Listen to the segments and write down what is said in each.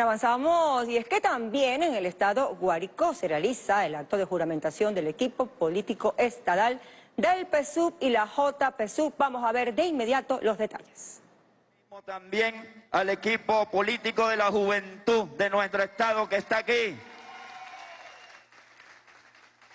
Avanzamos y es que también en el estado Guárico se realiza el acto de juramentación del equipo político estadal del PSUV y la JPSUV. Vamos a ver de inmediato los detalles. También al equipo político de la juventud de nuestro estado que está aquí.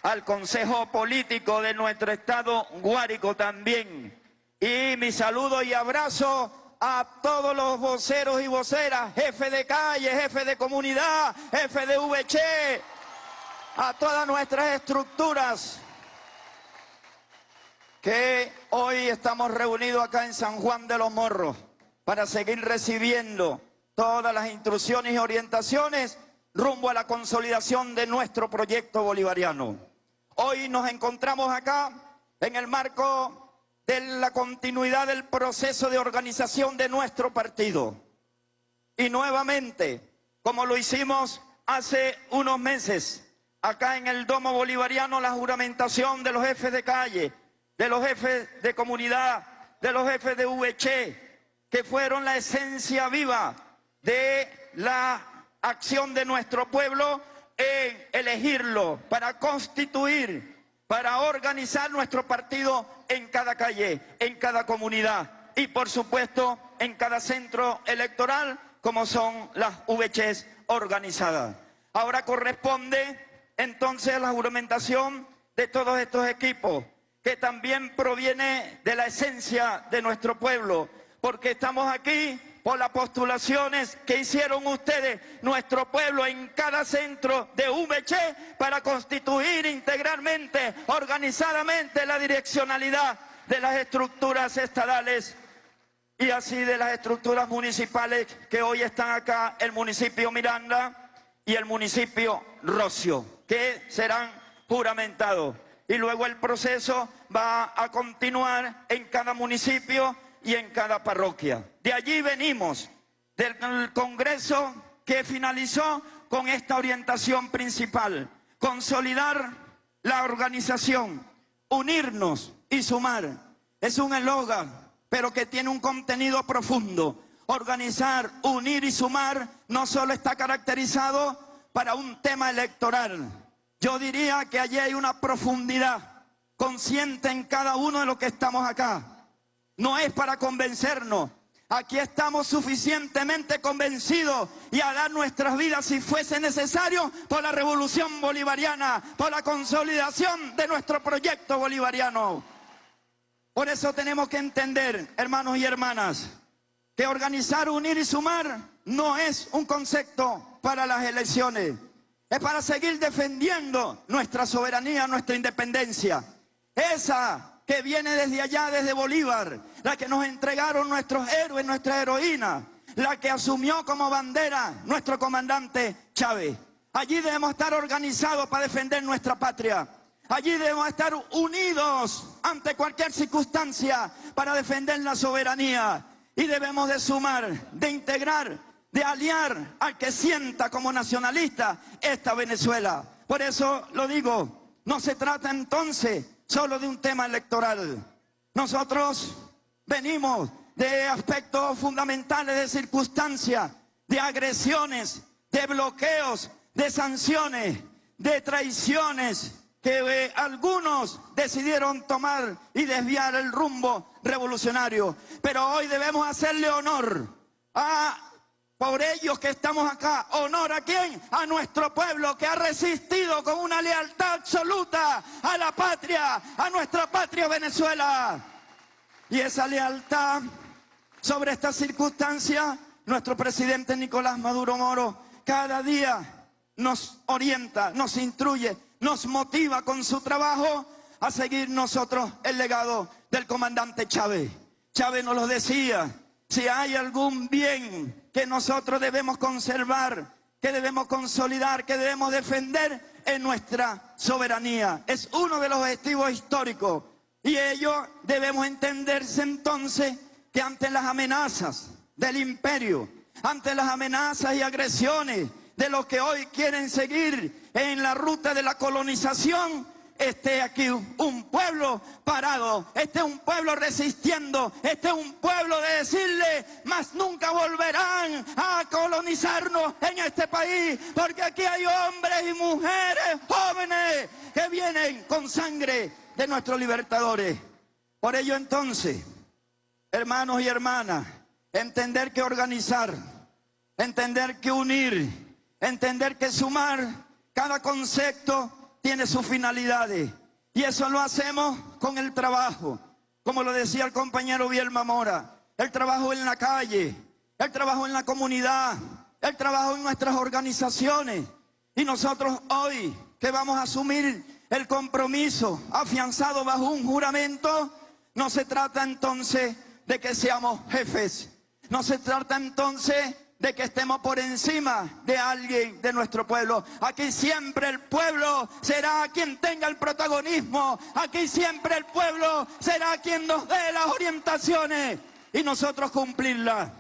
Al consejo político de nuestro estado Guárico también. Y mi saludo y abrazo a todos los voceros y voceras, jefe de calle, jefe de comunidad, jefe de VC, a todas nuestras estructuras que hoy estamos reunidos acá en San Juan de los Morros para seguir recibiendo todas las instrucciones y orientaciones rumbo a la consolidación de nuestro proyecto bolivariano. Hoy nos encontramos acá en el marco de la continuidad del proceso de organización de nuestro partido. Y nuevamente, como lo hicimos hace unos meses, acá en el Domo Bolivariano, la juramentación de los jefes de calle, de los jefes de comunidad, de los jefes de VC, que fueron la esencia viva de la acción de nuestro pueblo en elegirlo para constituir para organizar nuestro partido en cada calle, en cada comunidad y por supuesto en cada centro electoral como son las VCs organizadas. Ahora corresponde entonces la juramentación de todos estos equipos que también proviene de la esencia de nuestro pueblo porque estamos aquí por las postulaciones que hicieron ustedes, nuestro pueblo, en cada centro de VC para constituir integralmente, organizadamente la direccionalidad de las estructuras estadales y así de las estructuras municipales que hoy están acá, el municipio Miranda y el municipio Rocio, que serán juramentados. Y luego el proceso va a continuar en cada municipio y en cada parroquia. De allí venimos, del Congreso que finalizó con esta orientación principal, consolidar la organización, unirnos y sumar. Es un eslogan, pero que tiene un contenido profundo. Organizar, unir y sumar no solo está caracterizado para un tema electoral. Yo diría que allí hay una profundidad consciente en cada uno de los que estamos acá no es para convencernos. Aquí estamos suficientemente convencidos y a dar nuestras vidas si fuese necesario por la revolución bolivariana, por la consolidación de nuestro proyecto bolivariano. Por eso tenemos que entender, hermanos y hermanas, que organizar, unir y sumar no es un concepto para las elecciones. Es para seguir defendiendo nuestra soberanía, nuestra independencia. Esa que viene desde allá, desde Bolívar, la que nos entregaron nuestros héroes, nuestra heroína, la que asumió como bandera nuestro comandante Chávez. Allí debemos estar organizados para defender nuestra patria. Allí debemos estar unidos ante cualquier circunstancia para defender la soberanía. Y debemos de sumar, de integrar, de aliar al que sienta como nacionalista esta Venezuela. Por eso lo digo, no se trata entonces solo de un tema electoral. Nosotros venimos de aspectos fundamentales de circunstancias, de agresiones, de bloqueos, de sanciones, de traiciones que eh, algunos decidieron tomar y desviar el rumbo revolucionario. Pero hoy debemos hacerle honor a por ellos que estamos acá. ¿Honor a quién? A nuestro pueblo que ha resistido con una lealtad absoluta a la patria, a nuestra patria Venezuela. Y esa lealtad sobre esta circunstancia, nuestro presidente Nicolás Maduro Moro cada día nos orienta, nos instruye, nos motiva con su trabajo a seguir nosotros el legado del comandante Chávez. Chávez nos lo decía, si hay algún bien que nosotros debemos conservar, que debemos consolidar, que debemos defender en nuestra soberanía. Es uno de los objetivos históricos y ello debemos entenderse entonces que ante las amenazas del imperio, ante las amenazas y agresiones de los que hoy quieren seguir en la ruta de la colonización, esté aquí un pueblo parado, esté un pueblo resistiendo, esté un pueblo de decirle, más nunca volverán a colonizarnos en este país, porque aquí hay hombres y mujeres jóvenes que vienen con sangre de nuestros libertadores. Por ello entonces, hermanos y hermanas, entender que organizar, entender que unir, entender que sumar, cada concepto tiene sus finalidades. Y eso lo hacemos con el trabajo, como lo decía el compañero Bielma Mora, el trabajo en la calle, el trabajo en la comunidad, el trabajo en nuestras organizaciones. Y nosotros hoy que vamos a asumir el compromiso afianzado bajo un juramento, no se trata entonces de que seamos jefes, no se trata entonces de que estemos por encima de alguien de nuestro pueblo. Aquí siempre el pueblo será quien tenga el protagonismo. Aquí siempre el pueblo será quien nos dé las orientaciones y nosotros cumplirlas.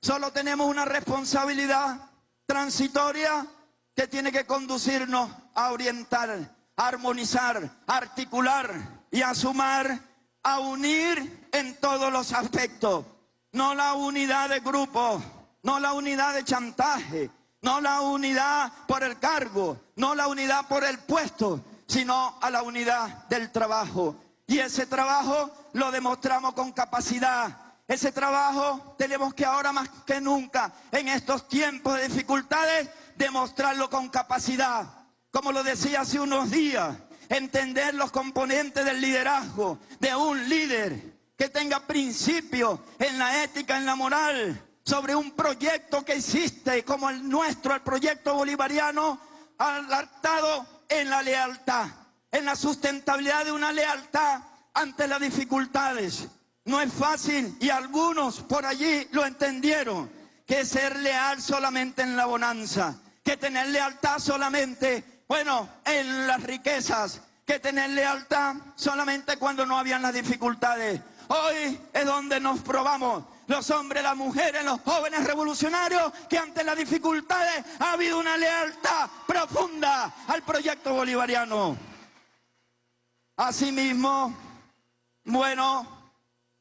Solo tenemos una responsabilidad transitoria que tiene que conducirnos a orientar, a armonizar, a articular y a sumar, a unir en todos los aspectos no la unidad de grupo, no la unidad de chantaje, no la unidad por el cargo, no la unidad por el puesto, sino a la unidad del trabajo. Y ese trabajo lo demostramos con capacidad. Ese trabajo tenemos que ahora más que nunca, en estos tiempos de dificultades, demostrarlo con capacidad. Como lo decía hace unos días, entender los componentes del liderazgo de un líder que tenga principio en la ética, en la moral, sobre un proyecto que existe como el nuestro, el proyecto bolivariano, alertado en la lealtad, en la sustentabilidad de una lealtad ante las dificultades. No es fácil y algunos por allí lo entendieron, que ser leal solamente en la bonanza, que tener lealtad solamente, bueno, en las riquezas, que tener lealtad solamente cuando no habían las dificultades. Hoy es donde nos probamos los hombres, las mujeres, los jóvenes revolucionarios, que ante las dificultades ha habido una lealtad profunda al proyecto bolivariano. Asimismo, bueno,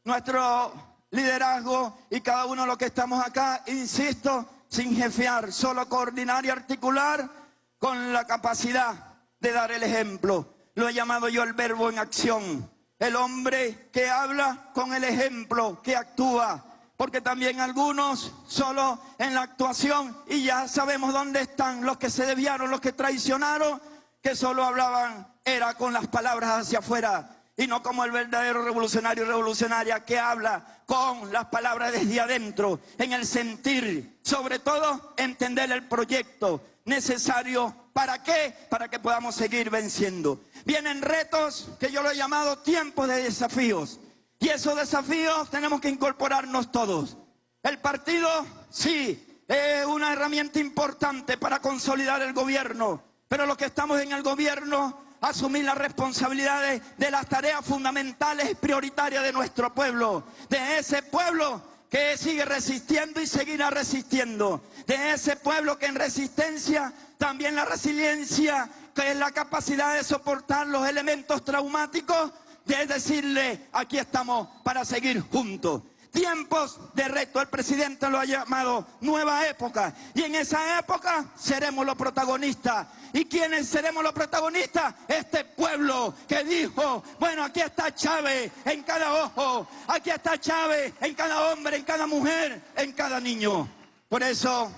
nuestro liderazgo y cada uno de los que estamos acá, insisto, sin jefear, solo coordinar y articular con la capacidad de dar el ejemplo. Lo he llamado yo el verbo en acción el hombre que habla con el ejemplo, que actúa. Porque también algunos solo en la actuación, y ya sabemos dónde están los que se desviaron, los que traicionaron, que solo hablaban, era con las palabras hacia afuera, y no como el verdadero revolucionario y revolucionaria que habla con las palabras desde adentro, en el sentir, sobre todo entender el proyecto necesario ¿Para qué? Para que podamos seguir venciendo. Vienen retos que yo lo he llamado tiempos de desafíos. Y esos desafíos tenemos que incorporarnos todos. El partido, sí, es una herramienta importante para consolidar el gobierno. Pero los que estamos en el gobierno, asumir las responsabilidades de las tareas fundamentales y prioritarias de nuestro pueblo. De ese pueblo que sigue resistiendo y seguirá resistiendo. De ese pueblo que en resistencia también la resiliencia, que es la capacidad de soportar los elementos traumáticos, de decirle, aquí estamos para seguir juntos. Tiempos de reto, el presidente lo ha llamado nueva época. Y en esa época seremos los protagonistas. ¿Y quiénes seremos los protagonistas? Este pueblo que dijo, bueno, aquí está Chávez en cada ojo, aquí está Chávez en cada hombre, en cada mujer, en cada niño. Por eso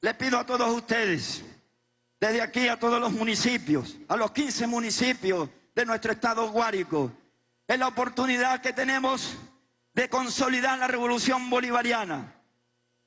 le pido a todos ustedes desde aquí a todos los municipios, a los 15 municipios de nuestro estado Guárico. Es la oportunidad que tenemos de consolidar la revolución bolivariana.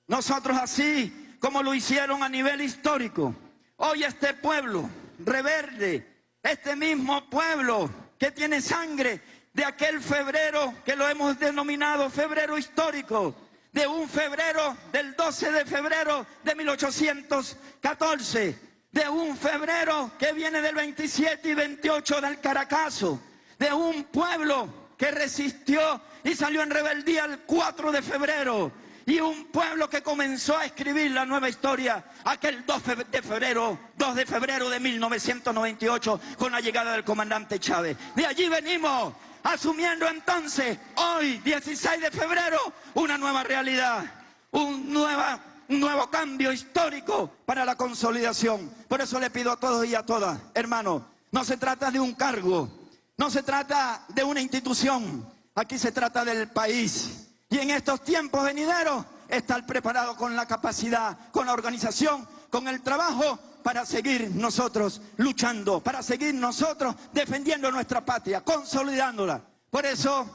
Nosotros así como lo hicieron a nivel histórico, hoy este pueblo reverde, este mismo pueblo que tiene sangre de aquel febrero que lo hemos denominado febrero histórico, de un febrero del 12 de febrero de 1814, de un febrero que viene del 27 y 28 del Caracazo, de un pueblo que resistió y salió en rebeldía el 4 de febrero, y un pueblo que comenzó a escribir la nueva historia aquel 12 de febrero 2 de febrero de 1998 con la llegada del comandante Chávez. De allí venimos asumiendo entonces, hoy, 16 de febrero, una nueva realidad, un, nueva, un nuevo cambio histórico para la consolidación. Por eso le pido a todos y a todas, hermanos, no se trata de un cargo, no se trata de una institución, aquí se trata del país. Y en estos tiempos venideros, estar preparado con la capacidad, con la organización, con el trabajo para seguir nosotros luchando, para seguir nosotros defendiendo nuestra patria, consolidándola. Por eso,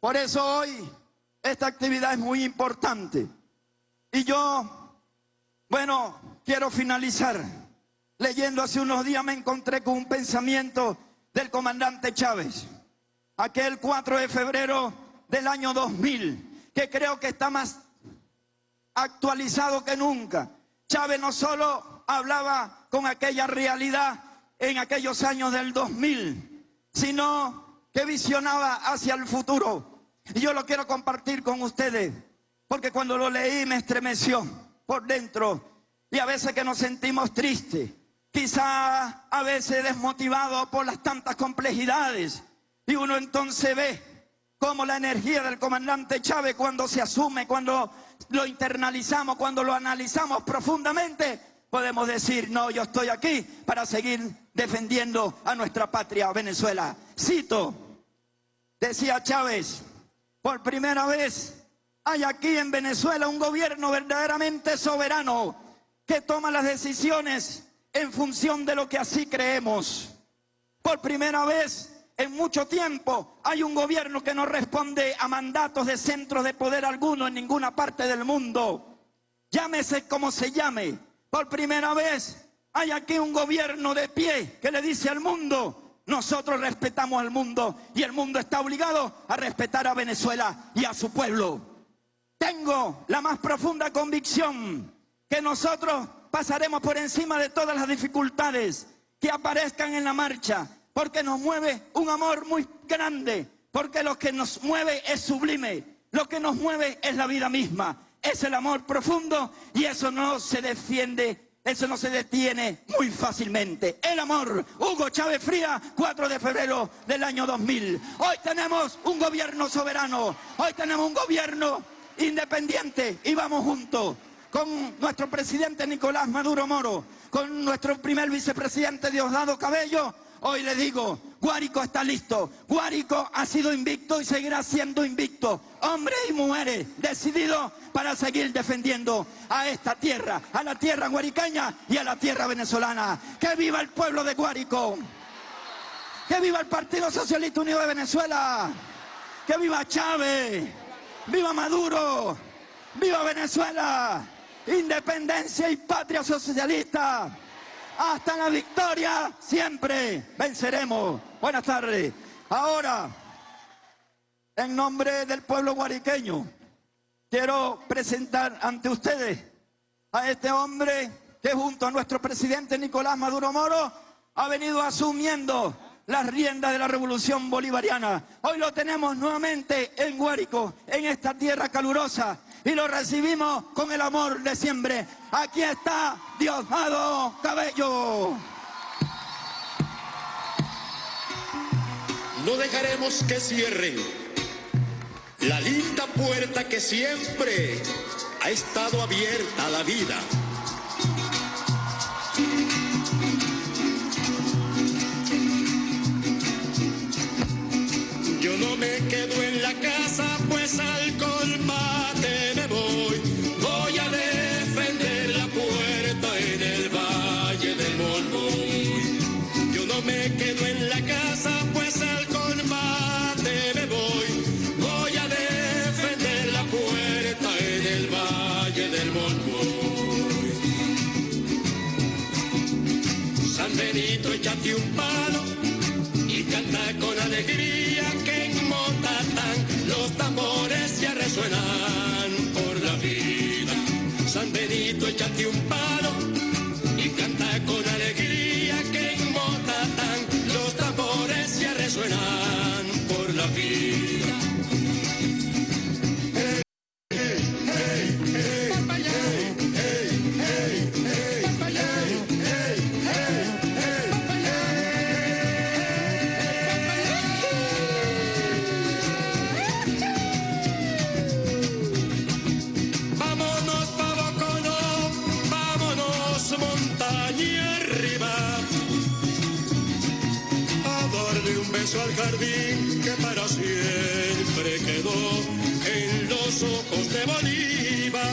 por eso hoy esta actividad es muy importante. Y yo, bueno, quiero finalizar leyendo hace unos días me encontré con un pensamiento del comandante Chávez, aquel 4 de febrero del año 2000, que creo que está más actualizado que nunca. Chávez no solo hablaba con aquella realidad en aquellos años del 2000, sino que visionaba hacia el futuro. Y yo lo quiero compartir con ustedes, porque cuando lo leí me estremeció por dentro y a veces que nos sentimos tristes, quizá a veces desmotivados por las tantas complejidades. Y uno entonces ve cómo la energía del comandante Chávez cuando se asume, cuando lo internalizamos, cuando lo analizamos profundamente, podemos decir, no, yo estoy aquí para seguir defendiendo a nuestra patria, Venezuela. Cito, decía Chávez, por primera vez hay aquí en Venezuela un gobierno verdaderamente soberano que toma las decisiones en función de lo que así creemos. Por primera vez en mucho tiempo hay un gobierno que no responde a mandatos de centros de poder alguno en ninguna parte del mundo. Llámese como se llame. Por primera vez hay aquí un gobierno de pie que le dice al mundo, nosotros respetamos al mundo y el mundo está obligado a respetar a Venezuela y a su pueblo. Tengo la más profunda convicción que nosotros pasaremos por encima de todas las dificultades que aparezcan en la marcha porque nos mueve un amor muy grande, porque lo que nos mueve es sublime, lo que nos mueve es la vida misma, es el amor profundo y eso no se defiende, eso no se detiene muy fácilmente. El amor, Hugo Chávez Fría, 4 de febrero del año 2000. Hoy tenemos un gobierno soberano, hoy tenemos un gobierno independiente y vamos juntos con nuestro presidente Nicolás Maduro Moro, con nuestro primer vicepresidente Diosdado Cabello, Hoy le digo, Guárico está listo. Guárico ha sido invicto y seguirá siendo invicto. Hombres y mujeres decididos para seguir defendiendo a esta tierra, a la tierra guaricaña y a la tierra venezolana. ¡Que viva el pueblo de Guárico! ¡Que viva el Partido Socialista Unido de Venezuela! ¡Que viva Chávez! ¡Viva Maduro! ¡Viva Venezuela! ¡Independencia y patria socialista! hasta la victoria siempre venceremos. Buenas tardes. Ahora, en nombre del pueblo guariqueño, quiero presentar ante ustedes a este hombre que junto a nuestro presidente Nicolás Maduro Moro ha venido asumiendo las riendas de la revolución bolivariana. Hoy lo tenemos nuevamente en Guárico, en esta tierra calurosa, y lo recibimos con el amor de siempre. Aquí está Diosdado Cabello. No dejaremos que cierren la linda puerta que siempre ha estado abierta a la vida. Me quedo en la casa, pues al colmate me voy. Voy a defender la puerta en el Valle del Molboy. Yo no me quedo en la casa, pues al colmate me voy. Voy a defender la puerta en el Valle del Molboy. San Benito, échate un palo y canta con alegría Benito, échate un palo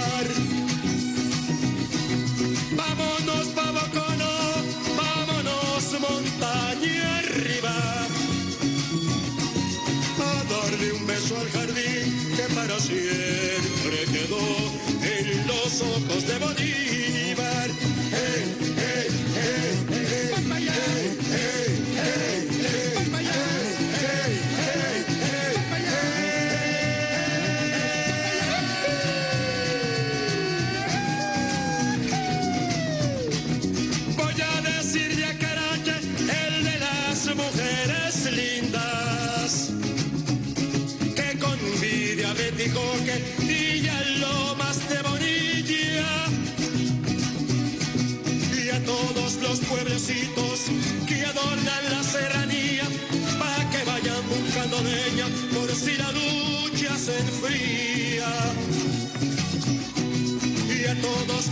Bolívar. Vámonos pa' Bocono, vámonos montaña arriba. A darle un beso al jardín que para siempre quedó en los ojos de Bolívar.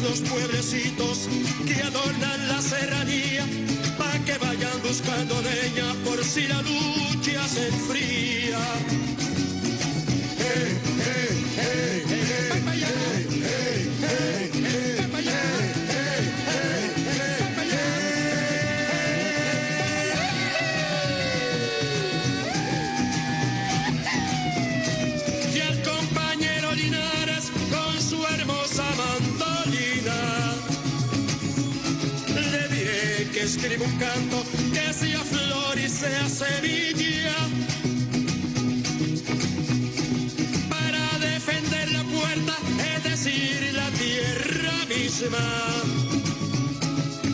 Los pueblecitos que adornan la serranía, pa' que vayan buscando leña por si la lucha se enfría. Un canto que sea flor y sea semilla. Para defender la puerta, es decir, la tierra misma.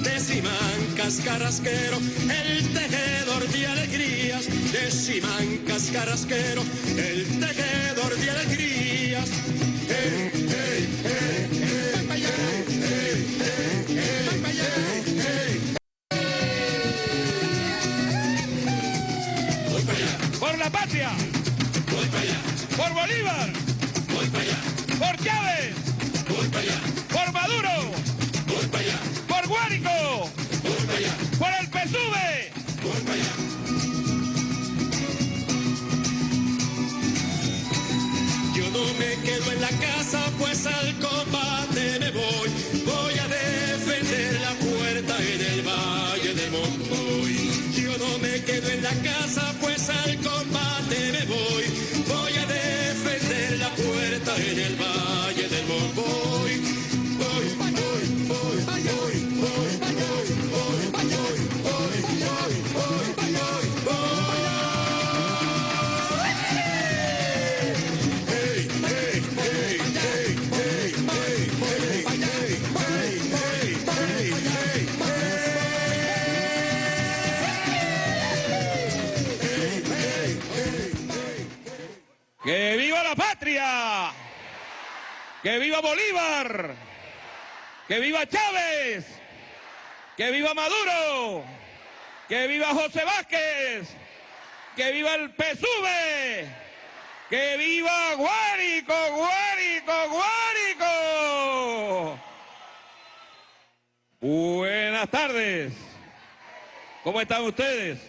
De Simancas Carrasquero, el tejedor de alegrías. De Simancas Carrasquero, el tejedor de alegrías. Hey, patria, Voy para allá, por Bolívar, voy para allá, por Chávez, ¡Que viva Bolívar! ¡Que viva Chávez! ¡Que viva Maduro! ¡Que viva José Vázquez! ¡Que viva el PSUV! ¡Que viva Guárico, Guárico, Guárico! Buenas tardes. ¿Cómo están ustedes?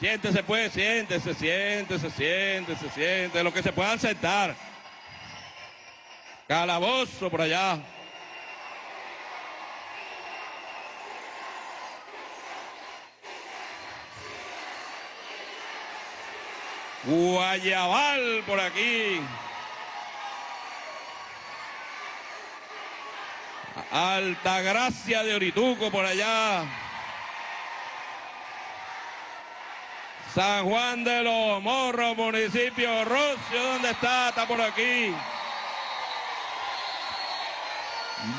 Siéntese pues, siéntese, siéntese, siéntese, siéntese, lo que se puedan sentar. Calabozo por allá. Guayabal por aquí. Altagracia de Orituco por allá. San Juan de los Morros, municipio Rocio, ¿dónde está? Está por aquí.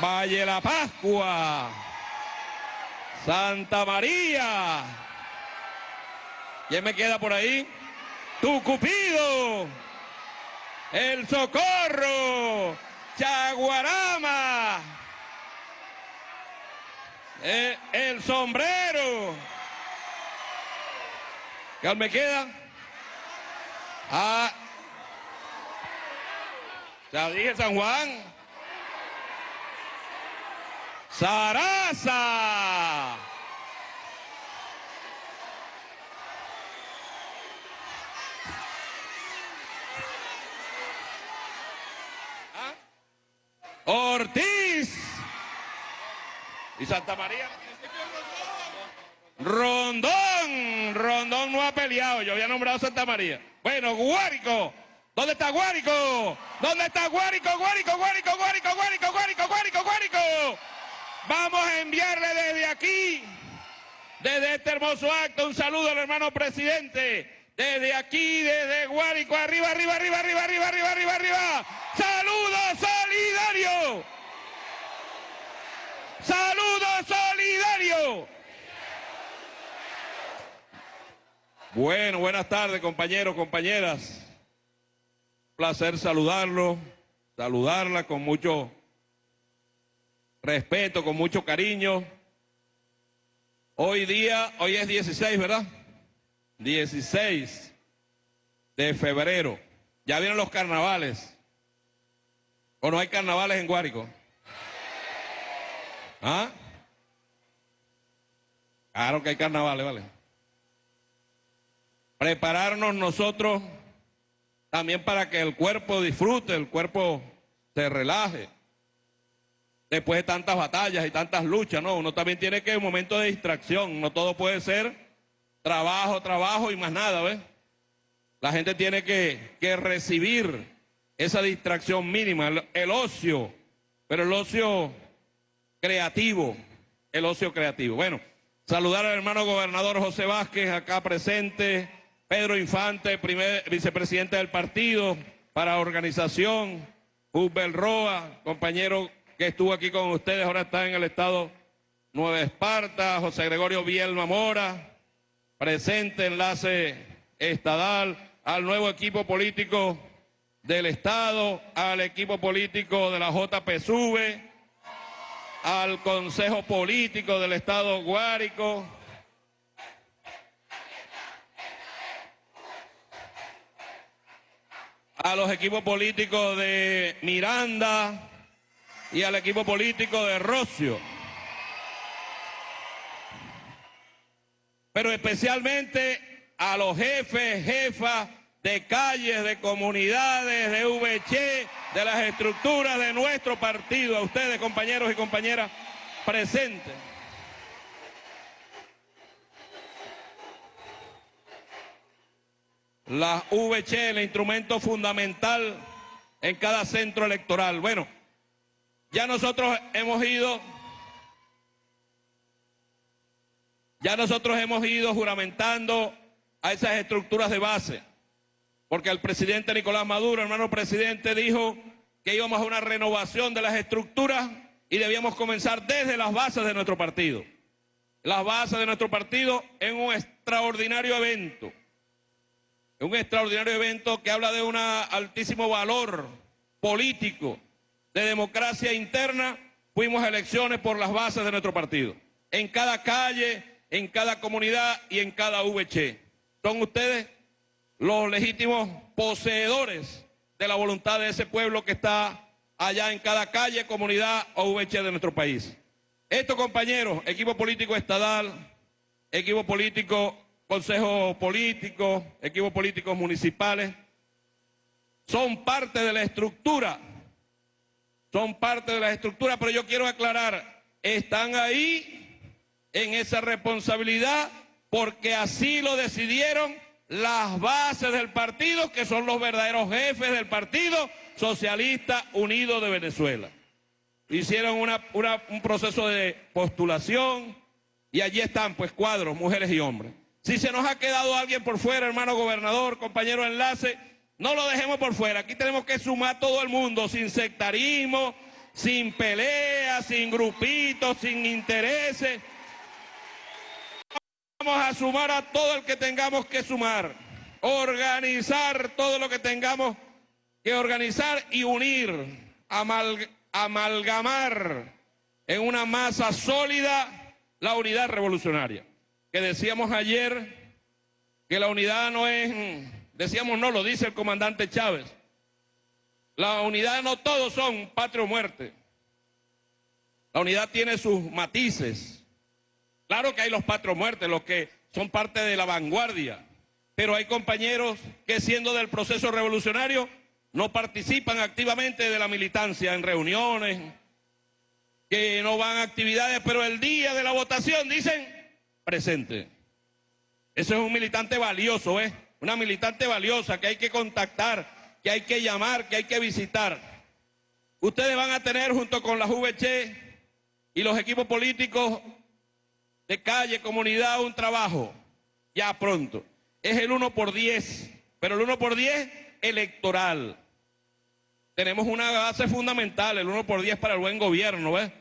Valle La Pascua. Santa María. ¿Quién me queda por ahí? Tu Cupido. El Socorro. Chaguarama. Eh, el sombrero. ¿Qué me queda? Ah, Ya dije San Juan. Sarasa. ¿Ah? Ortiz. ¿Y Santa María? Rondón. Rondón Yo había nombrado Santa María. Bueno, Guárico. ¿Dónde está Guárico? ¿Dónde está Guárico? Guárico, Guárico, Guárico, Guárico, Guárico, Guárico, Guárico. Vamos a enviarle desde aquí, desde este hermoso acto, un saludo al hermano presidente. Desde aquí, desde Guárico, arriba, arriba, arriba, arriba, arriba, arriba, arriba, arriba. ¡Saludo solidario! ¡Saludo solidario! Bueno, buenas tardes, compañeros, compañeras. Placer saludarlo, saludarla con mucho respeto, con mucho cariño. Hoy día, hoy es 16, ¿verdad? 16 de febrero. Ya vienen los carnavales. ¿O no hay carnavales en Guárico? ¿Ah? Claro que hay carnavales, ¿vale? Prepararnos nosotros también para que el cuerpo disfrute, el cuerpo se relaje. Después de tantas batallas y tantas luchas, ¿no? Uno también tiene que un momento de distracción, no todo puede ser trabajo, trabajo y más nada, ¿ves? La gente tiene que, que recibir esa distracción mínima, el, el ocio, pero el ocio creativo, el ocio creativo. Bueno, saludar al hermano gobernador José Vázquez, acá presente, Pedro Infante, primer vicepresidente del partido para organización, Hubel Roa, compañero que estuvo aquí con ustedes, ahora está en el estado Nueva Esparta, José Gregorio Bielma Mora, presente enlace estadal, al nuevo equipo político del Estado, al equipo político de la JPSUV, al Consejo Político del Estado Guárico, a los equipos políticos de Miranda y al equipo político de Rocio. Pero especialmente a los jefes, jefas de calles, de comunidades, de VC, de las estructuras de nuestro partido, a ustedes compañeros y compañeras presentes. La VC, el instrumento fundamental en cada centro electoral. Bueno, ya nosotros hemos ido, ya nosotros hemos ido juramentando a esas estructuras de base, porque el presidente Nicolás Maduro, hermano presidente, dijo que íbamos a una renovación de las estructuras y debíamos comenzar desde las bases de nuestro partido. Las bases de nuestro partido en un extraordinario evento un extraordinario evento que habla de un altísimo valor político, de democracia interna, fuimos a elecciones por las bases de nuestro partido. En cada calle, en cada comunidad y en cada VC. Son ustedes los legítimos poseedores de la voluntad de ese pueblo que está allá en cada calle, comunidad o VC de nuestro país. Estos compañeros, equipo político estadal, equipo político consejos políticos, equipos políticos municipales, son parte de la estructura, son parte de la estructura, pero yo quiero aclarar, están ahí en esa responsabilidad porque así lo decidieron las bases del partido, que son los verdaderos jefes del Partido Socialista Unido de Venezuela. Hicieron un proceso de postulación y allí están pues cuadros, mujeres y hombres. Si se nos ha quedado alguien por fuera, hermano gobernador, compañero enlace, no lo dejemos por fuera. Aquí tenemos que sumar todo el mundo, sin sectarismo, sin peleas, sin grupitos, sin intereses. Vamos a sumar a todo el que tengamos que sumar. Organizar todo lo que tengamos que organizar y unir, amalgamar en una masa sólida la unidad revolucionaria que decíamos ayer que la unidad no es, decíamos no, lo dice el comandante Chávez. La unidad no todos son patria o muerte. La unidad tiene sus matices. Claro que hay los patrio muertes, los que son parte de la vanguardia, pero hay compañeros que siendo del proceso revolucionario no participan activamente de la militancia en reuniones, que no van a actividades, pero el día de la votación dicen presente. Eso es un militante valioso, ¿eh? Una militante valiosa que hay que contactar, que hay que llamar, que hay que visitar. Ustedes van a tener junto con la VC y los equipos políticos de calle, comunidad, un trabajo ya pronto. Es el 1 por 10, pero el 1 por 10 electoral. Tenemos una base fundamental, el 1 por 10 para el buen gobierno, ¿ves?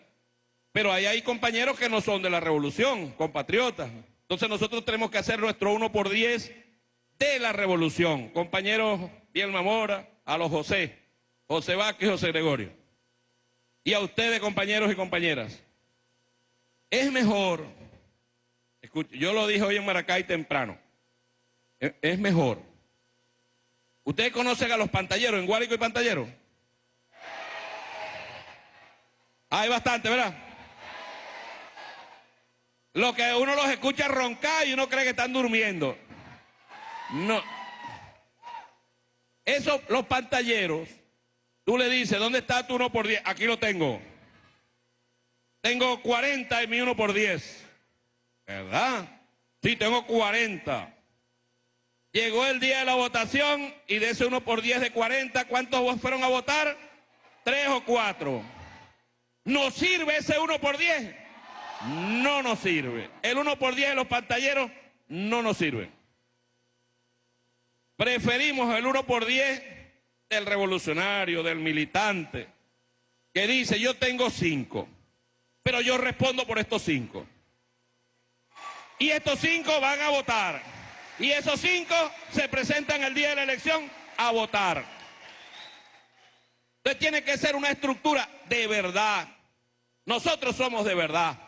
Pero ahí hay compañeros que no son de la revolución, compatriotas. Entonces nosotros tenemos que hacer nuestro 1 por 10 de la revolución. Compañeros Bielma Mora, a los José, José Vázquez José Gregorio. Y a ustedes, compañeros y compañeras. Es mejor, yo lo dije hoy en Maracay temprano, e, es mejor. ¿Ustedes conocen a los pantalleros en Guárico y Pantallero? Hay bastante, ¿verdad? Lo que uno los escucha roncar y uno cree que están durmiendo. No. Eso, los pantalleros, tú le dices, ¿dónde está tu uno por diez? Aquí lo tengo. Tengo 40 en mi uno por diez. ¿Verdad? Sí, tengo 40. Llegó el día de la votación y de ese uno por diez de 40, ¿cuántos fueron a votar? Tres o cuatro. ¿Nos sirve ese 1 por 10? No nos sirve. El 1 por 10 de los pantalleros no nos sirve. Preferimos el 1 por 10 del revolucionario, del militante, que dice, yo tengo 5, pero yo respondo por estos 5. Y estos 5 van a votar. Y esos 5 se presentan el día de la elección a votar. Entonces tiene que ser una estructura de verdad, nosotros somos de verdad.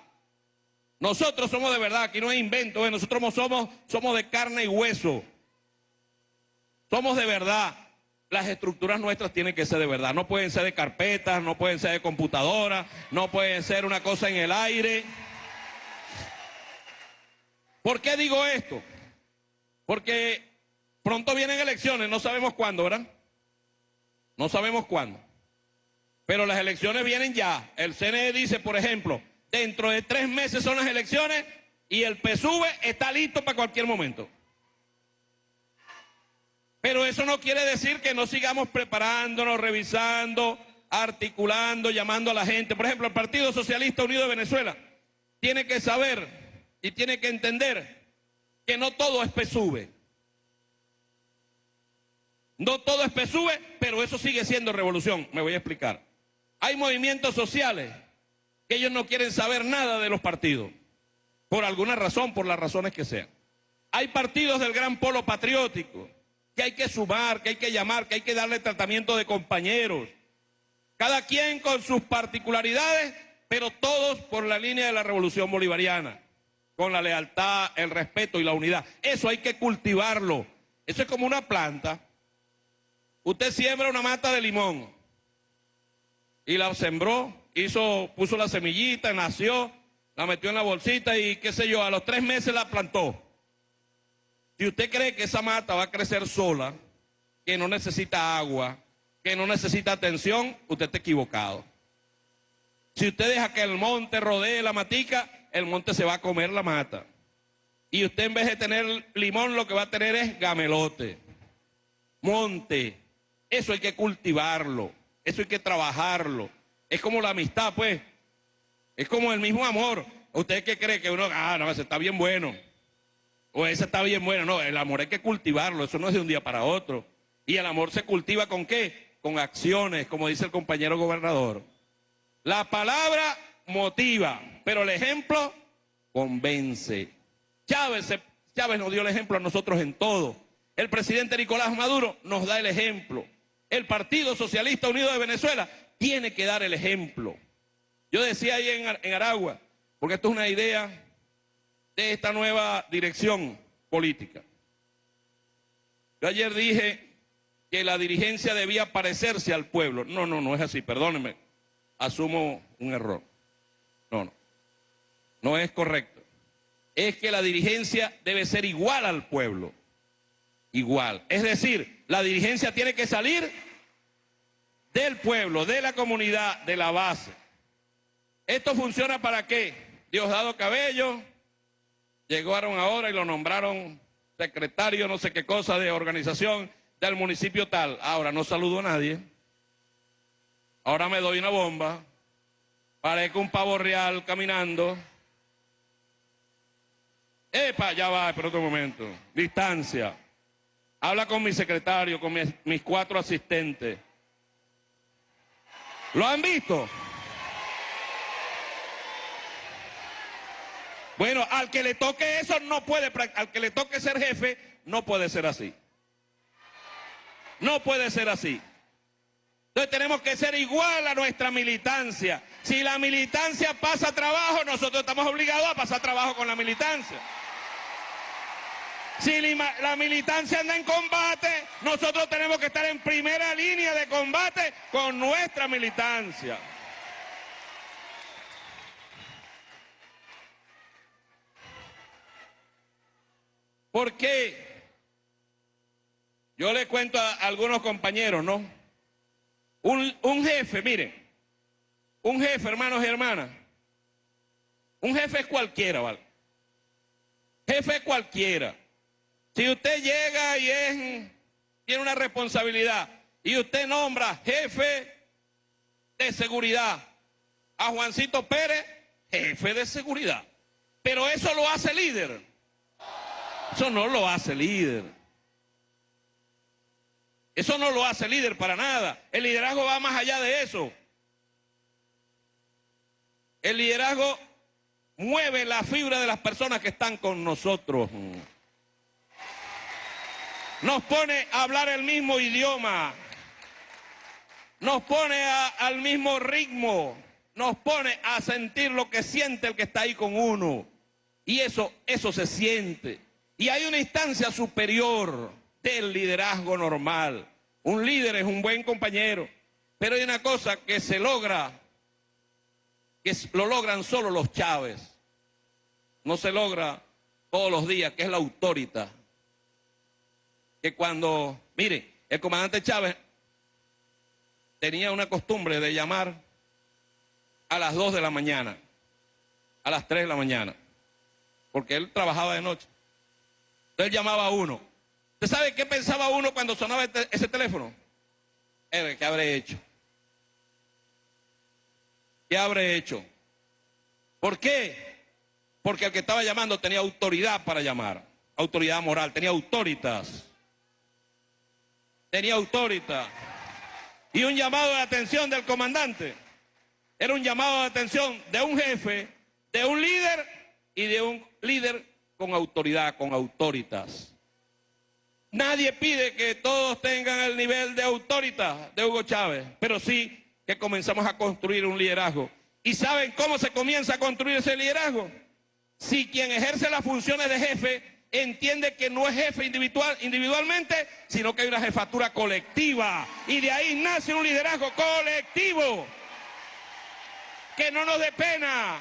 Nosotros somos de verdad, aquí no hay invento, ¿eh? nosotros somos, somos de carne y hueso. Somos de verdad. Las estructuras nuestras tienen que ser de verdad. No pueden ser de carpetas, no pueden ser de computadoras, no pueden ser una cosa en el aire. ¿Por qué digo esto? Porque pronto vienen elecciones, no sabemos cuándo, ¿verdad? No sabemos cuándo. Pero las elecciones vienen ya. El CNE dice, por ejemplo, dentro de tres meses son las elecciones y el PSUV está listo para cualquier momento. Pero eso no quiere decir que no sigamos preparándonos, revisando, articulando, llamando a la gente. Por ejemplo, el Partido Socialista Unido de Venezuela tiene que saber y tiene que entender que no todo es PSUV. No todo es PSUV, pero eso sigue siendo revolución. Me voy a explicar. Hay movimientos sociales que ellos no quieren saber nada de los partidos, por alguna razón, por las razones que sean. Hay partidos del gran polo patriótico que hay que sumar, que hay que llamar, que hay que darle tratamiento de compañeros. Cada quien con sus particularidades, pero todos por la línea de la revolución bolivariana, con la lealtad, el respeto y la unidad. Eso hay que cultivarlo. Eso es como una planta. Usted siembra una mata de limón y la sembró, hizo, puso la semillita, nació, la metió en la bolsita y qué sé yo, a los tres meses la plantó. Si usted cree que esa mata va a crecer sola, que no necesita agua, que no necesita atención, usted está equivocado. Si usted deja que el monte rodee la matica, el monte se va a comer la mata. Y usted en vez de tener limón, lo que va a tener es gamelote, monte. Eso hay que cultivarlo. Eso hay que trabajarlo. Es como la amistad, pues. Es como el mismo amor. ¿Usted qué cree que uno, ah, no, ese está bien bueno? O ese está bien bueno. No, el amor hay que cultivarlo. Eso no es de un día para otro. Y el amor se cultiva con qué? Con acciones, como dice el compañero gobernador. La palabra motiva, pero el ejemplo convence. Chávez, Chávez nos dio el ejemplo a nosotros en todo. El presidente Nicolás Maduro nos da el ejemplo el Partido Socialista Unido de Venezuela tiene que dar el ejemplo. Yo decía ahí en, Aragua, porque esto es una idea de esta nueva dirección política. Yo ayer dije que la dirigencia debía parecerse al pueblo. No, no, no es así, perdónenme. Asumo un error. No, no. No es correcto. Es que la dirigencia debe ser igual al pueblo. Igual. Es decir, la dirigencia tiene que salir del pueblo, de la comunidad, de la base. ¿Esto funciona para qué? Diosdado Cabello, llegaron ahora y lo nombraron secretario no sé qué cosa de organización del municipio tal. Ahora no saludo a nadie. Ahora me doy una bomba. Parezco un pavo real caminando. Epa, ya va, pero otro momento. Distancia. Habla con mi secretario, con mis, mis cuatro asistentes. ¿Lo han visto? Bueno, al que le toque eso no puede, al que le toque ser jefe, no puede ser así. No puede ser así. Entonces tenemos que ser igual a nuestra militancia. Si la militancia pasa trabajo, nosotros estamos obligados a pasar trabajo con la militancia. Si la militancia anda en combate, nosotros tenemos que estar en primera línea de combate con nuestra militancia. ¿Por qué? Yo le cuento a algunos compañeros, ¿no? Un, un jefe, miren, un jefe, hermanos y hermanas, un jefe es cualquiera, ¿vale? Jefe es cualquiera. Si usted llega y tiene una responsabilidad y usted nombra jefe de seguridad a Juancito Pérez, jefe de seguridad. Pero eso lo hace líder. Eso no lo hace líder. Eso no lo hace líder para nada. El liderazgo va más allá de eso. El liderazgo mueve la fibra de las personas que están con nosotros. Nos pone a hablar el mismo idioma. Nos pone al mismo ritmo. Nos pone a sentir lo que siente el que está ahí con uno. Y eso, eso se siente. Y hay una instancia superior del liderazgo normal. Un líder es un buen compañero, pero hay una cosa que se logra, que lo logran solo los Chávez. No se logra todos los días, que es la autoridad. Que cuando, mire, el comandante Chávez tenía una costumbre de llamar a las 2 de la mañana, a las 3 de la mañana, porque él trabajaba de noche. Entonces llamaba a uno. ¿Usted sabe qué pensaba uno cuando sonaba este, ese teléfono? ¿Qué habré hecho? ¿Qué habré hecho? ¿Por qué? Porque el que estaba llamando tenía autoridad para llamar. Autoridad moral, tenía autoritas. Tenía autoridad. Y un llamado de atención del comandante. Era un llamado de atención de un jefe, de un líder y de un líder con autoridad, con autoritas. Nadie pide que todos tengan el nivel de autoridad de Hugo Chávez, pero sí que comenzamos a construir un liderazgo. ¿Y saben cómo se comienza a construir ese liderazgo? Si quien ejerce las funciones de jefe entiende que no es jefe individual, individualmente, sino que hay una jefatura colectiva. Y de ahí nace un liderazgo colectivo. Que no nos dé pena.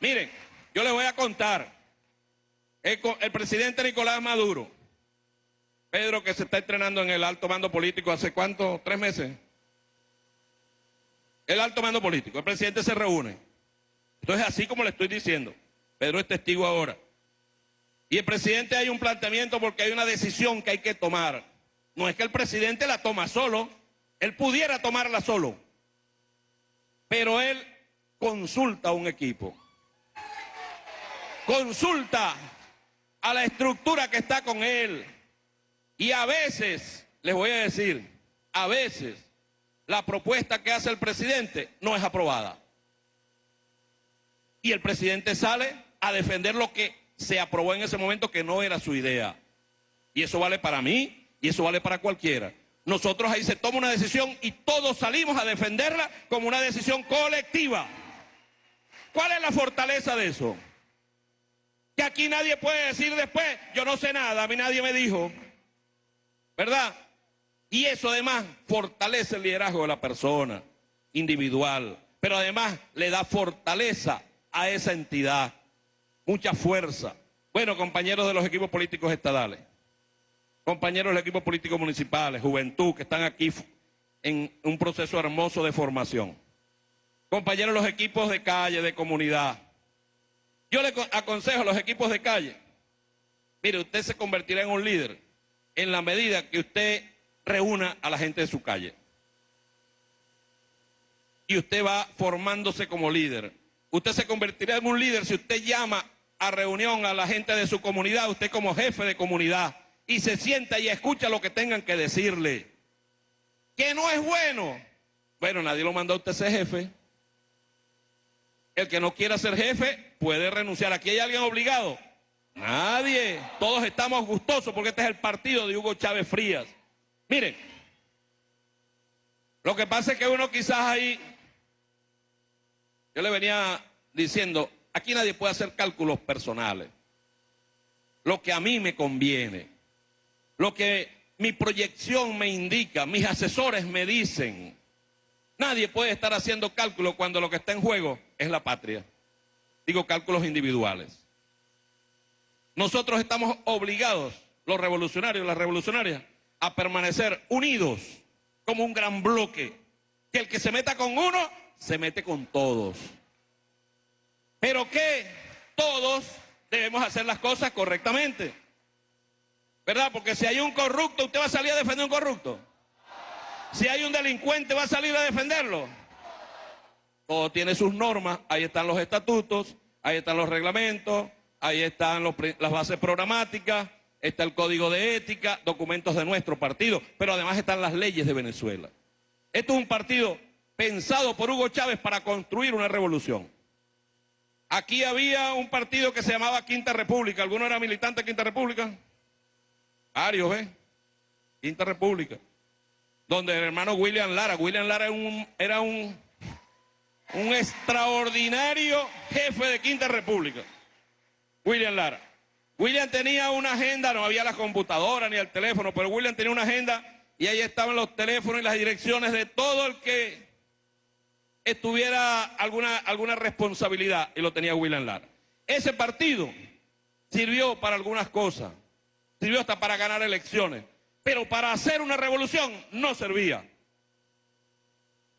Miren, yo les voy a contar. El, presidente Nicolás Maduro, Pedro que se está entrenando en el alto mando político hace cuánto, tres meses. El alto mando político, el presidente se reúne. Entonces, así como le estoy diciendo, Pedro es testigo ahora. Y el presidente hay un planteamiento porque hay una decisión que hay que tomar. No es que el presidente la toma solo, él pudiera tomarla solo, pero él consulta a un equipo consulta a la estructura que está con él. Y a veces, les voy a decir, a veces la propuesta que hace el presidente no es aprobada. Y el presidente sale a defender lo que se aprobó en ese momento que no era su idea. Y eso vale para mí y eso vale para cualquiera. Nosotros ahí se toma una decisión y todos salimos a defenderla como una decisión colectiva. ¿Cuál es la fortaleza de eso? Que aquí nadie puede decir después, yo no sé nada, a mí nadie me dijo. ¿verdad? Y eso además fortalece el liderazgo de la persona individual, pero además le da fortaleza a esa entidad, mucha fuerza. Bueno, compañeros de los equipos políticos estadales, compañeros de los equipos políticos municipales, juventud que están aquí en un proceso hermoso de formación, compañeros de los equipos de calle, de comunidad. Yo le aconsejo a los equipos de calle, mire, usted se convertirá en un líder en la medida que usted reúna a la gente de su calle. Y usted va formándose como líder. Usted se convertirá en un líder si usted llama a reunión a la gente de su comunidad, usted como jefe de comunidad, y se sienta y escucha lo que tengan que decirle. Que no es bueno. Bueno, nadie lo mandó a usted ser jefe. El que no quiera ser jefe puede renunciar. ¿Aquí hay alguien obligado? Nadie. Todos estamos gustosos porque este es el partido de Hugo Chávez Frías. Miren, lo que pasa es que uno quizás ahí, yo le venía diciendo, Aquí nadie puede hacer cálculos personales. Lo que a mí me conviene, lo que mi proyección me indica, mis asesores me dicen. Nadie puede estar haciendo cálculos cuando lo que está en juego es la patria. Digo cálculos individuales. Nosotros estamos obligados, los revolucionarios, las revolucionarias, a permanecer unidos como un gran bloque. Que el que se meta con uno, se mete con todos pero que todos debemos hacer las cosas correctamente. ¿Verdad? Porque si hay un corrupto, ¿usted va a salir a defender un corrupto? Si hay un delincuente, ¿va a salir a defenderlo? Todo tiene sus normas, ahí están los estatutos, ahí están los reglamentos, ahí están las bases programáticas, está el código de ética, documentos de nuestro partido, pero además están las leyes de Venezuela. Esto es un partido pensado por Hugo Chávez para construir una revolución. Aquí había un partido que se llamaba Quinta República. ¿Alguno era militante de Quinta República? Arios, ¿eh? Quinta República. Donde el hermano William Lara. William Lara era un, extraordinario jefe de Quinta República. William Lara. William tenía una agenda, no había la computadora ni el teléfono, pero William tenía una agenda y ahí estaban los teléfonos y las direcciones de todo el que estuviera alguna, alguna responsabilidad y lo tenía William Lara. Ese partido sirvió para algunas cosas, sirvió hasta para ganar elecciones, pero para hacer una revolución no servía.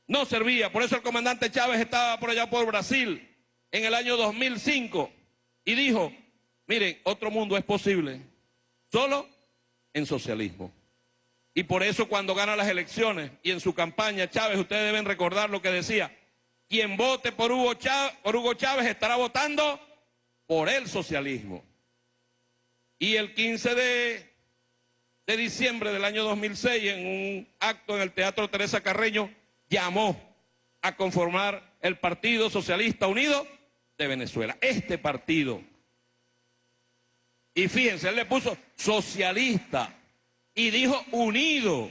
No servía, por eso el comandante Chávez estaba por allá por Brasil en el año 2005 y dijo, miren, otro mundo es posible, solo en socialismo. Y por eso cuando gana las elecciones y en su campaña, Chávez, ustedes deben recordar lo que decía, quien vote por Hugo Chávez, por Hugo Chávez estará votando por el socialismo. Y el 15 de, de diciembre del año 2006, en un acto en el Teatro Teresa Carreño, llamó a conformar el Partido Socialista Unido de Venezuela. Este partido. Y fíjense, él le puso socialista y dijo unido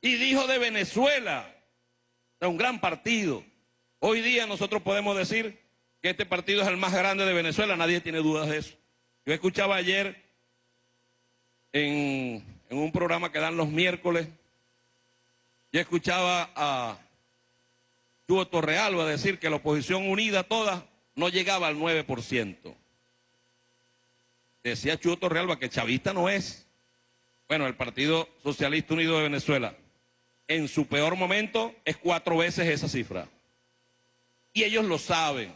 y dijo de Venezuela. Es un gran partido. Hoy día nosotros podemos decir que este partido es el más grande de Venezuela, nadie tiene dudas de eso. Yo escuchaba ayer en, un programa que dan los miércoles, yo escuchaba a Chuo Torrealba decir que la oposición unida toda no llegaba al 9%. Decía Chuo Torrealba que chavista no es. Bueno, el Partido Socialista Unido de Venezuela, en su peor momento, es cuatro veces esa cifra. Y ellos lo saben.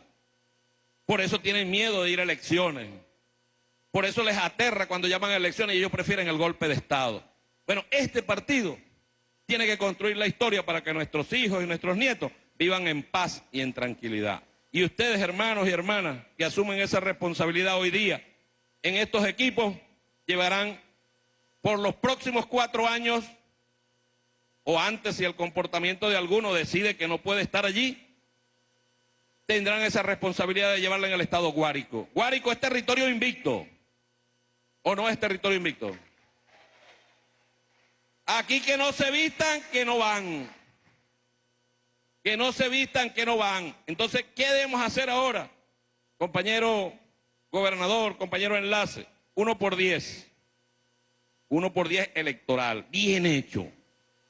Por eso tienen miedo de ir a elecciones. Por eso les aterra cuando llaman a elecciones y ellos prefieren el golpe de Estado. Bueno, este partido tiene que construir la historia para que nuestros hijos y nuestros nietos vivan en paz y en tranquilidad. Y ustedes, hermanos y hermanas, que asumen esa responsabilidad hoy día en estos equipos, llevarán por los próximos cuatro años, o antes si el comportamiento de alguno decide que no puede estar allí, tendrán esa responsabilidad de llevarla en el estado Guárico. Guárico es territorio invicto, o no es territorio invicto. Aquí que no se vistan, que no van. Que no se vistan, que no van. Entonces, ¿qué debemos hacer ahora? Compañero gobernador, compañero enlace, uno por diez. Uno por diez electoral. Bien hecho.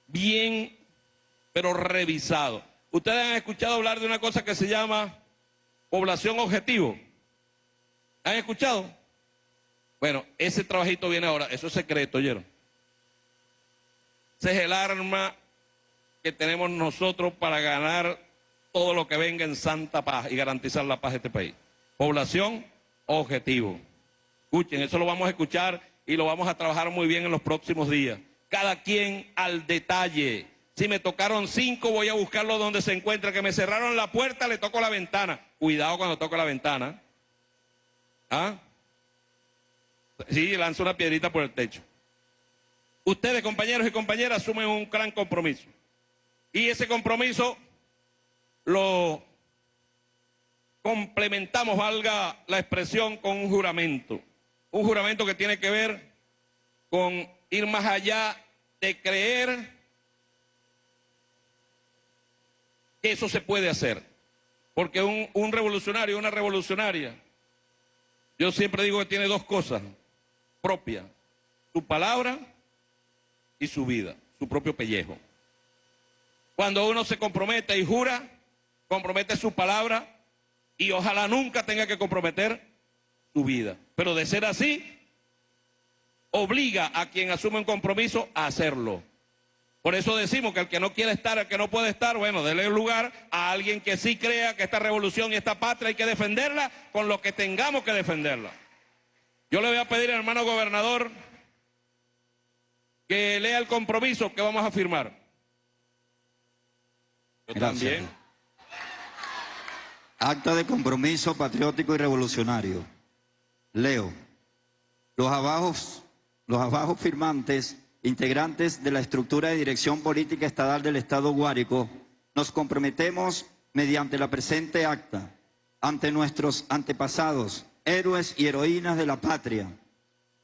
Bien, pero revisado. Ustedes han escuchado hablar de una cosa que se llama población objetivo. ¿Han escuchado? Bueno, ese trabajito viene ahora. Eso es secreto, ¿oyeron? Ese es el arma que tenemos nosotros para ganar todo lo que venga en santa paz y garantizar la paz de este país. Población objetivo. Escuchen, eso lo vamos a escuchar y lo vamos a trabajar muy bien en los próximos días. Cada quien al detalle. Si me tocaron cinco, voy a buscarlo donde se encuentra. Que me cerraron la puerta, le toco la ventana. Cuidado cuando toco la ventana. ¿Ah? Sí, lanzo una piedrita por el techo. Ustedes, compañeros y compañeras, asumen un gran compromiso. Y ese compromiso lo complementamos, valga la expresión, con un juramento un juramento que tiene que ver con ir más allá de creer que eso se puede hacer. Porque un, un revolucionario, una revolucionaria, yo siempre digo que tiene dos cosas propias, su palabra y su vida, su propio pellejo. Cuando uno se compromete y jura, compromete su palabra y ojalá nunca tenga que comprometer tu vida. Pero de ser así, obliga a quien asume un compromiso a hacerlo. Por eso decimos que el que no quiere estar, el que no puede estar, bueno, déle lugar a alguien que sí crea que esta revolución y esta patria hay que defenderla con lo que tengamos que defenderla. Yo le voy a pedir, hermano gobernador, que lea el compromiso que vamos a firmar. Yo Gracias. también. Acta de compromiso patriótico y revolucionario. Leo. Los abajos los firmantes, integrantes de la estructura de dirección política estatal del Estado Guárico, nos comprometemos mediante la presente acta ante nuestros antepasados, héroes y heroínas de la patria,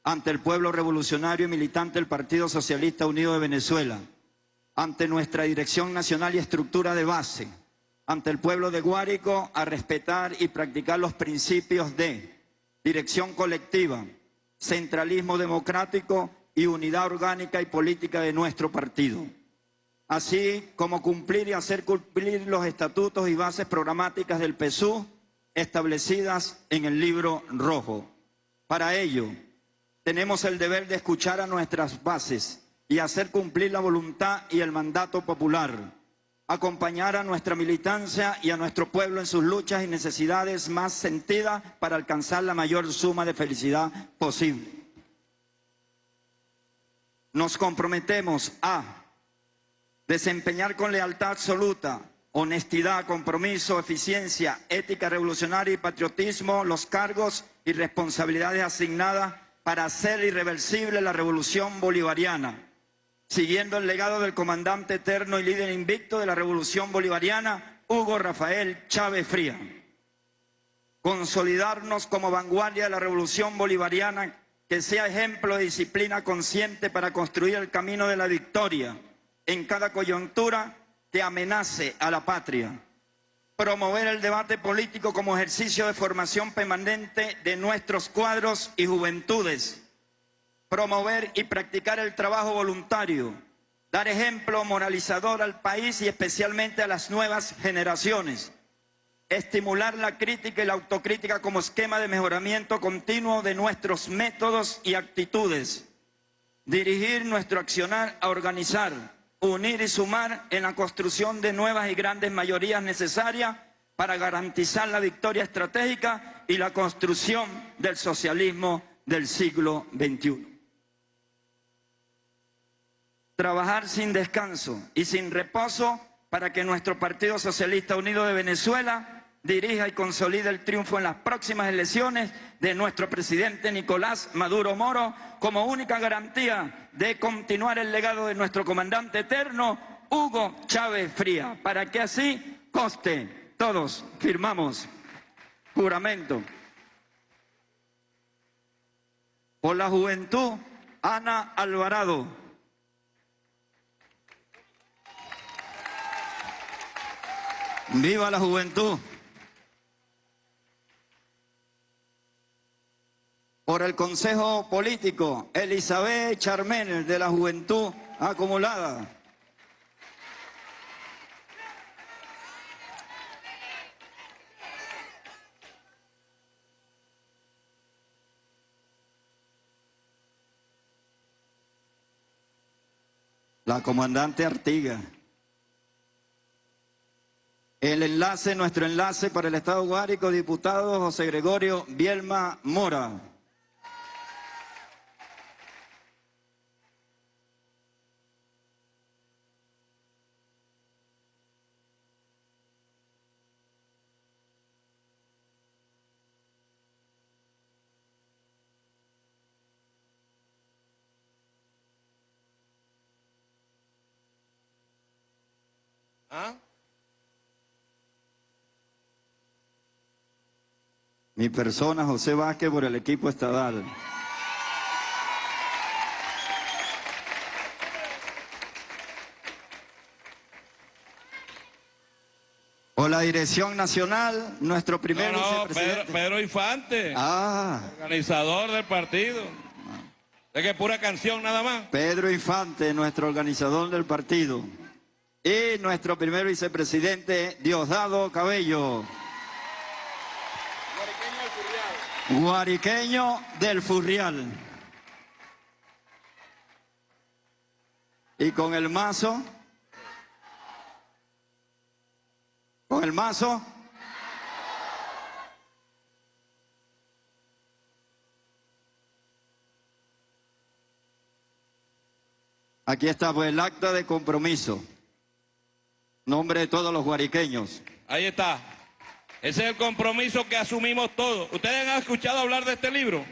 ante el pueblo revolucionario y militante del Partido Socialista Unido de Venezuela, ante nuestra dirección nacional y estructura de base, ante el pueblo de Guárico a respetar y practicar los principios de dirección colectiva, centralismo democrático y unidad orgánica y política de nuestro partido, así como cumplir y hacer cumplir los estatutos y bases programáticas del PSU establecidas en el libro rojo. Para ello, tenemos el deber de escuchar a nuestras bases y hacer cumplir la voluntad y el mandato popular acompañar a nuestra militancia y a nuestro pueblo en sus luchas y necesidades más sentidas para alcanzar la mayor suma de felicidad posible. Nos comprometemos a desempeñar con lealtad absoluta, honestidad, compromiso, eficiencia, ética revolucionaria y patriotismo los cargos y responsabilidades asignadas para hacer irreversible la revolución bolivariana siguiendo el legado del comandante eterno y líder invicto de la revolución bolivariana, Hugo Rafael Chávez Fría. Consolidarnos como vanguardia de la revolución bolivariana que sea ejemplo de disciplina consciente para construir el camino de la victoria en cada coyuntura que amenace a la patria. Promover el debate político como ejercicio de formación permanente de nuestros cuadros y juventudes promover y practicar el trabajo voluntario, dar ejemplo moralizador al país y especialmente a las nuevas generaciones, estimular la crítica y la autocrítica como esquema de mejoramiento continuo de nuestros métodos y actitudes, dirigir nuestro accionar a organizar, unir y sumar en la construcción de nuevas y grandes mayorías necesarias para garantizar la victoria estratégica y la construcción del socialismo del siglo XXI trabajar sin descanso y sin reposo para que nuestro Partido Socialista Unido de Venezuela dirija y consolide el triunfo en las próximas elecciones de nuestro presidente Nicolás Maduro Moro como única garantía de continuar el legado de nuestro comandante eterno Hugo Chávez Fría, para que así coste. Todos firmamos juramento. Por la juventud, Ana Alvarado. Viva la juventud. Por el Consejo Político, Elizabeth Charmel de la Juventud Acumulada. La comandante Artiga. El enlace, nuestro enlace para el Estado Guárico, diputado José Gregorio Bielma Mora. ¿Ah? Mi persona, José Vázquez, por el equipo estadal. Por la dirección nacional, nuestro primer No, no. Pedro Infante, Ah, organizador del partido. Es que pura canción nada más. Pedro Infante, nuestro organizador del partido. Y nuestro primer vicepresidente, Diosdado Cabello. Guariqueño del Furrial. Y con el mazo. Con el mazo. Aquí está pues el acta de compromiso. Nombre de todos los guariqueños. Ahí está. Ese es el compromiso que asumimos todos. ¿Ustedes han escuchado hablar de este libro?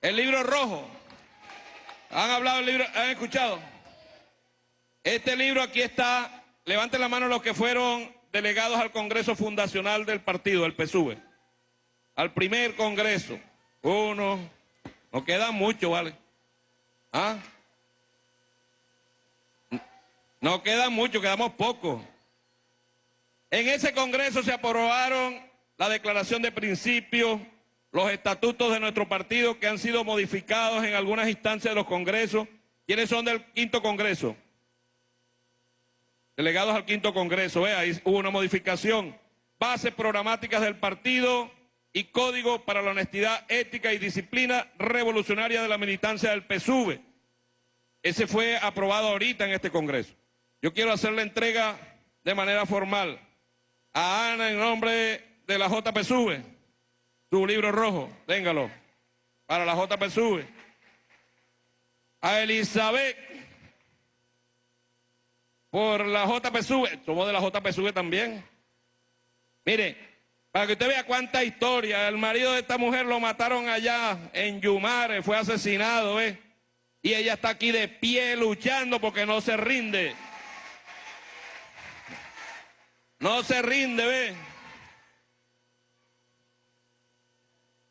El libro rojo. ¿Han hablado libro? ¿Han escuchado? Este libro aquí está. Levanten la mano los que fueron delegados al Congreso Fundacional del partido, del PSUV. Al primer Congreso. Uno. Nos quedan mucho, ¿vale? ¿Ah? Nos quedan mucho, quedamos pocos. En ese Congreso se aprobaron la declaración de principios, los estatutos de nuestro partido que han sido modificados en algunas instancias de los congresos. ¿Quiénes son del quinto Congreso? Delegados al quinto Congreso, vea, ahí hubo una modificación. Bases programáticas del partido y código para la honestidad, ética y disciplina revolucionaria de la militancia del PSUV. Ese fue aprobado ahorita en este Congreso. Yo quiero hacer la entrega de manera formal a Ana en nombre de la JPSUV, su libro rojo, téngalo, para la JPSUV. A Elizabeth, por la JPSUV, somos de la JPSUV también. Mire, para que usted vea cuánta historia, el marido de esta mujer lo mataron allá en Yumare, fue asesinado, ¿eh? Y ella está aquí de pie luchando porque no se rinde. No se rinde, ve.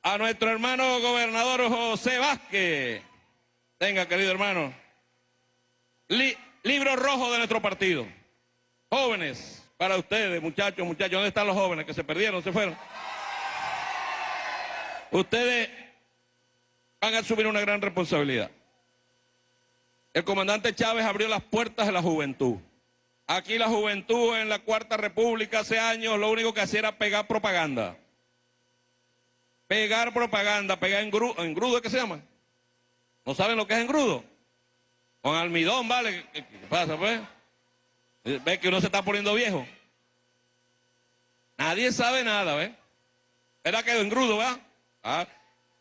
A nuestro hermano gobernador José Vázquez. Venga, querido hermano. Li- libro rojo de nuestro partido. Jóvenes, para ustedes, muchachos, muchachos. ¿Dónde están los jóvenes que se perdieron, se fueron? Ustedes van a asumir una gran responsabilidad. El comandante Chávez abrió las puertas de la juventud. Aquí la juventud en la Cuarta República hace años lo único que hacía era pegar propaganda. Pegar propaganda, pegar engrudo, engrudo ¿qué se llama? ¿No saben lo que es engrudo? Con almidón, ¿vale? ¿Qué, pasa, pues? ¿Ves que uno se está poniendo viejo? Nadie sabe nada, ¿ves? Era que engrudo, ¿verdad? Ah,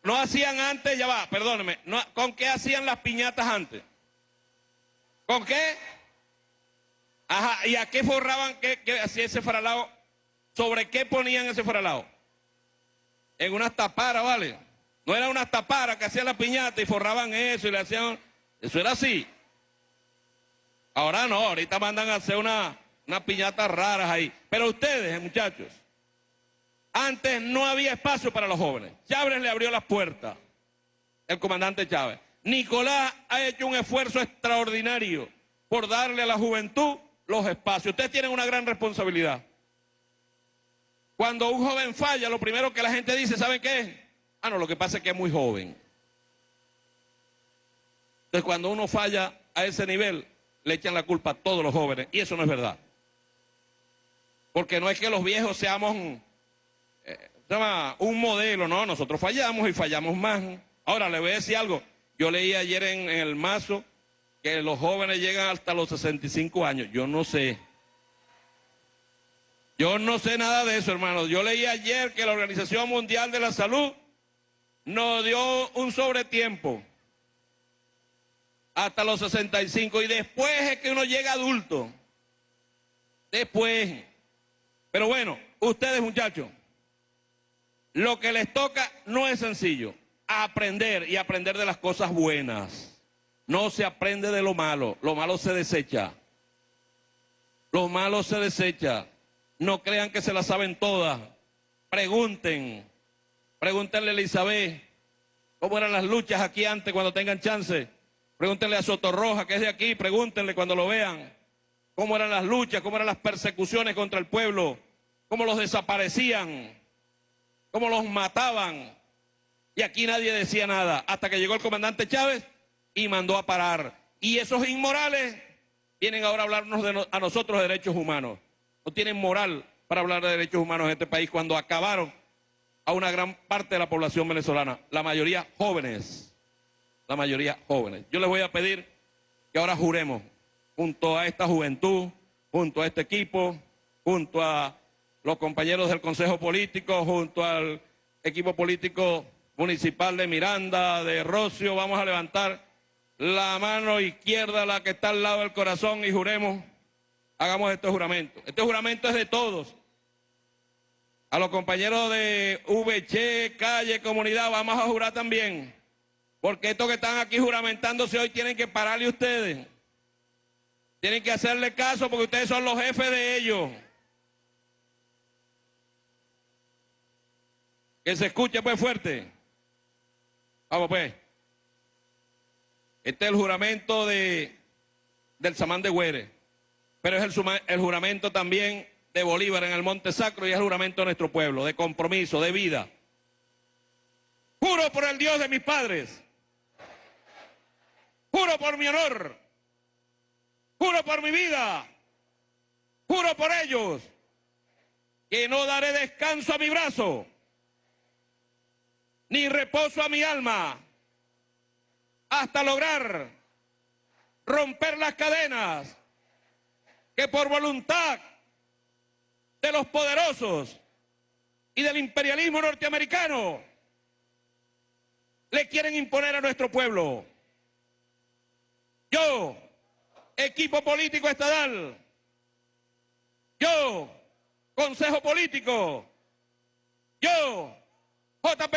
No hacían antes, ya va, perdóneme, ¿con qué hacían las piñatas antes? ¿Con qué? Ajá, ¿y a qué forraban, qué hacía ese faralao? ¿Sobre qué ponían ese faralao? En unas taparas, ¿vale? No era unas taparas que hacían la piñata y forraban eso y le hacían... Eso era así. Ahora no, ahorita mandan a hacer una, unas piñatas raras ahí. Pero ustedes, muchachos, antes no había espacio para los jóvenes. Chávez le abrió las puertas, el comandante Chávez. Nicolás ha hecho un esfuerzo extraordinario por darle a la juventud los espacios. Ustedes tienen una gran responsabilidad. Cuando un joven falla, lo primero que la gente dice, ¿saben qué? Ah, no, lo que pasa es que es muy joven. Entonces, cuando uno falla a ese nivel, le echan la culpa a todos los jóvenes. Y eso no es verdad. Porque no es que los viejos seamos eh, un modelo, no, nosotros fallamos y fallamos más. Ahora, le voy a decir algo. Yo leí ayer en, en el mazo que los jóvenes llegan hasta los 65 años. Yo no sé. Yo no sé nada de eso, hermanos. Yo leí ayer que la Organización Mundial de la Salud nos dio un sobretiempo hasta los 65 y después es que uno llega adulto. Después. Pero bueno, ustedes muchachos, lo que les toca no es sencillo. Aprender y aprender de las cosas buenas. No se aprende de lo malo. Lo malo se desecha. Lo malo se desecha. No crean que se la saben todas. Pregunten. Pregúntenle a Elizabeth cómo eran las luchas aquí antes cuando tengan chance. Pregúntenle a Sotorroja, que es de aquí, pregúntenle cuando lo vean. Cómo eran las luchas, cómo eran las persecuciones contra el pueblo, cómo los desaparecían, cómo los mataban. Y aquí nadie decía nada, hasta que llegó el comandante Chávez y mandó a parar. Y esos inmorales vienen ahora a hablarnos a nosotros de derechos humanos no tienen moral para hablar de derechos humanos en este país cuando acabaron a una gran parte de la población venezolana, la mayoría jóvenes, la mayoría jóvenes. Yo les voy a pedir que ahora juremos junto a esta juventud, junto a este equipo, junto a los compañeros del Consejo Político, junto al equipo político municipal de Miranda, de Rocio, vamos a levantar la mano izquierda, la que está al lado del corazón y juremos hagamos este juramento. Este juramento es de todos. A los compañeros de VC, calle, comunidad, vamos a jurar también. Porque estos que están aquí juramentándose hoy tienen que pararle ustedes. Tienen que hacerle caso porque ustedes son los jefes de ellos. Que se escuche pues fuerte. Vamos pues. Este es el juramento de, del Samán de Güeres pero es el, juramento también de Bolívar en el Monte Sacro y es el juramento de nuestro pueblo, de compromiso, de vida. Juro por el Dios de mis padres. Juro por mi honor. Juro por mi vida. Juro por ellos que no daré descanso a mi brazo, ni reposo a mi alma, hasta lograr romper las cadenas que por voluntad de los poderosos y del imperialismo norteamericano le quieren imponer a nuestro pueblo. Yo, equipo político estatal, yo, consejo político, yo, JP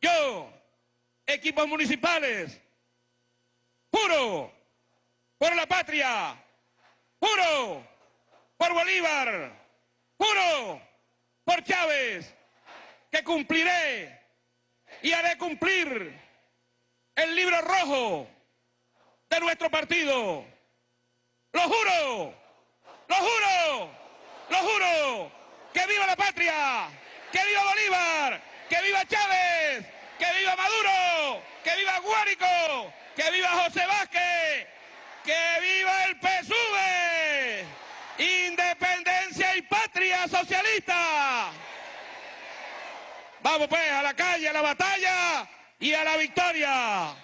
yo, equipos municipales, juro por la patria, juro por Bolívar, juro por Chávez, que cumpliré y haré cumplir el libro rojo de nuestro partido. Lo juro, lo juro, lo juro, que viva la patria, que viva Bolívar, que viva Chávez, que viva Maduro, que viva Guárico, que viva José Vázquez ¡Que viva el PSUV! ¡Independencia y patria socialista! Vamos pues a la calle, a la batalla y a la victoria.